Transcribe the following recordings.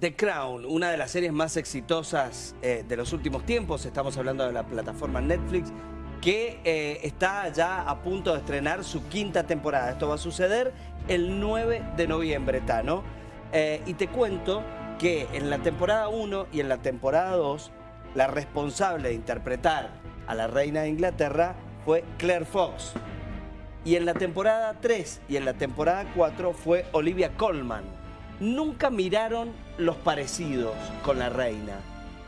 The Crown, una de las series más exitosas eh, de los últimos tiempos, estamos hablando de la plataforma Netflix, que eh, está ya a punto de estrenar su quinta temporada. Esto va a suceder el 9 de noviembre, Tano. Eh, y te cuento que en la temporada 1 y en la temporada 2, la responsable de interpretar a la reina de Inglaterra fue Claire Fox. Y en la temporada 3 y en la temporada 4 fue Olivia Colman nunca miraron los parecidos con la reina.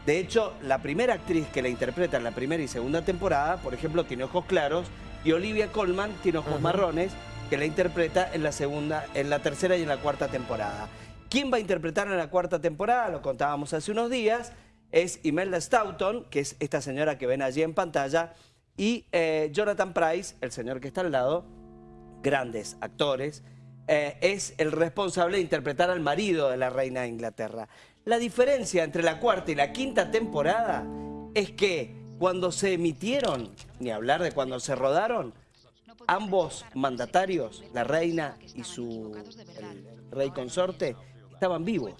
De hecho, la primera actriz que la interpreta en la primera y segunda temporada, por ejemplo, tiene ojos claros, y Olivia Colman tiene ojos marrones, que la interpreta en la segunda, en la tercera y en la cuarta temporada. ¿Quién va a interpretar en la cuarta temporada? Lo contábamos hace unos días. Es Imelda Staunton, que es esta señora que ven allí en pantalla, y eh, Jonathan Price, el señor que está al lado, grandes actores, eh, es el responsable de interpretar al marido de la reina de Inglaterra. La diferencia entre la cuarta y la quinta temporada es que cuando se emitieron, ni hablar de cuando se rodaron, ambos mandatarios, la reina y su rey consorte, estaban vivos.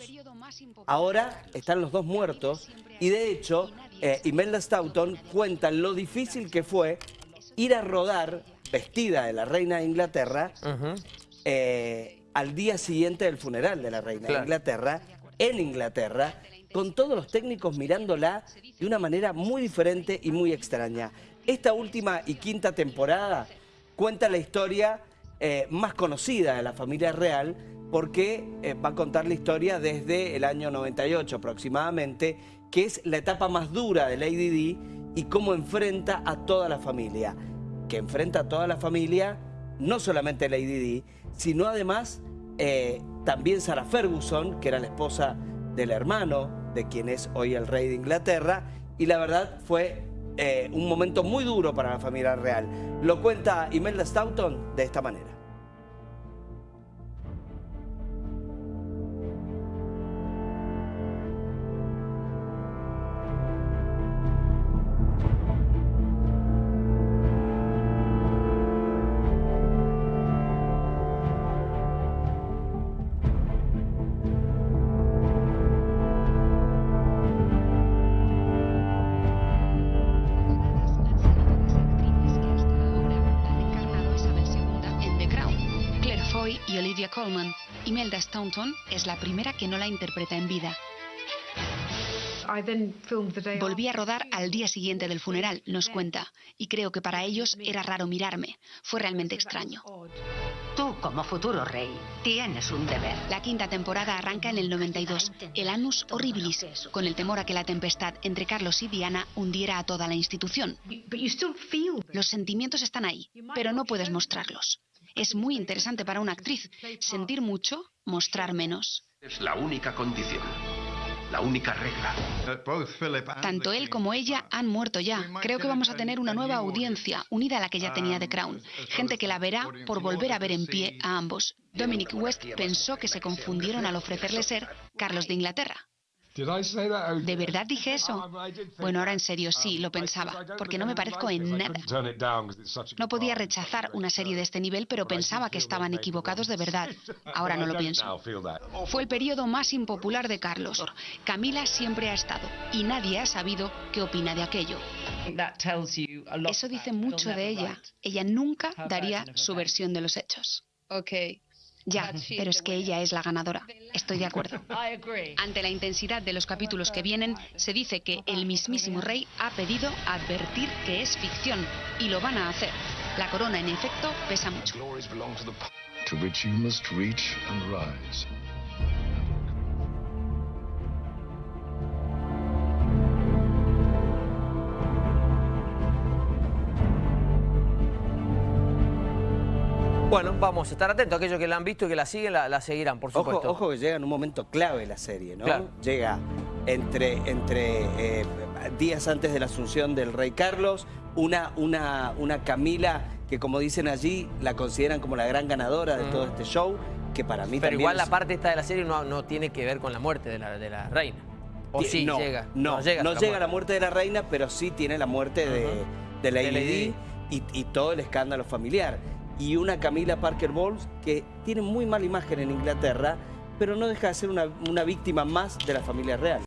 Ahora están los dos muertos y de hecho eh, Imelda Staunton cuenta lo difícil que fue ir a rodar vestida de la reina de Inglaterra eh, al día siguiente del funeral de la reina de Inglaterra, en Inglaterra, con todos los técnicos mirándola de una manera muy diferente y muy extraña. Esta última y quinta temporada cuenta la historia eh, más conocida de la familia real porque eh, va a contar la historia desde el año 98 aproximadamente, que es la etapa más dura de Lady Di y cómo enfrenta a toda la familia. Que enfrenta a toda la familia no solamente Lady Di, sino además eh, también Sarah Ferguson, que era la esposa del hermano de quien es hoy el rey de Inglaterra, y la verdad fue eh, un momento muy duro para la familia real. Lo cuenta Imelda Staunton de esta manera. Y Olivia Colman. Imelda Staunton es la primera que no la interpreta en vida. Volví a rodar al día siguiente del funeral, nos cuenta, y creo que para ellos era raro mirarme. Fue realmente extraño. Tú, como futuro rey, tienes un deber. La quinta temporada arranca en el 92, el Anus Horribilis, con el temor a que la tempestad entre Carlos y Diana hundiera a toda la institución. Los sentimientos están ahí, pero no puedes mostrarlos. Es muy interesante para una actriz. Sentir mucho, mostrar menos. Es la única condición. La única regla. Tanto él como ella han muerto ya. Creo que vamos a tener una nueva audiencia, unida a la que ya tenía The Crown. Gente que la verá por volver a ver en pie a ambos. Dominic West pensó que se confundieron al ofrecerle ser Carlos de Inglaterra. ¿De verdad dije eso? Bueno, ahora en serio, sí, lo pensaba, porque no me parezco en nada. No podía rechazar una serie de este nivel, pero pensaba que estaban equivocados de verdad. Ahora no lo pienso. Fue el periodo más impopular de Carlos. Camila siempre ha estado, y nadie ha sabido qué opina de aquello. Eso dice mucho de ella. Ella nunca daría su versión de los hechos. Ya, pero es que ella es la ganadora. Estoy de acuerdo. Ante la intensidad de los capítulos que vienen, se dice que el mismísimo rey ha pedido advertir que es ficción y lo van a hacer. La corona, en efecto, pesa mucho. Bueno, vamos a estar atentos. Aquellos que la han visto y que la siguen, la, seguirán, por supuesto. Ojo, que llega en un momento clave la serie, ¿no? Llega entre, entre eh, días antes de la asunción del rey Carlos, una, una, una Camila que, como dicen allí, la consideran como la gran ganadora de todo este show, que para mí Pero igual la parte esta de la serie no, no tiene que ver con la muerte de la, de la reina. ¿O sí no, llega? No, llega, no llega la muerte de la reina, pero sí tiene la muerte de, de Lady, y, y todo el escándalo familiar y una Camila Parker Bowles que tiene muy mala imagen en Inglaterra pero no deja de ser una, una víctima más de la familia real.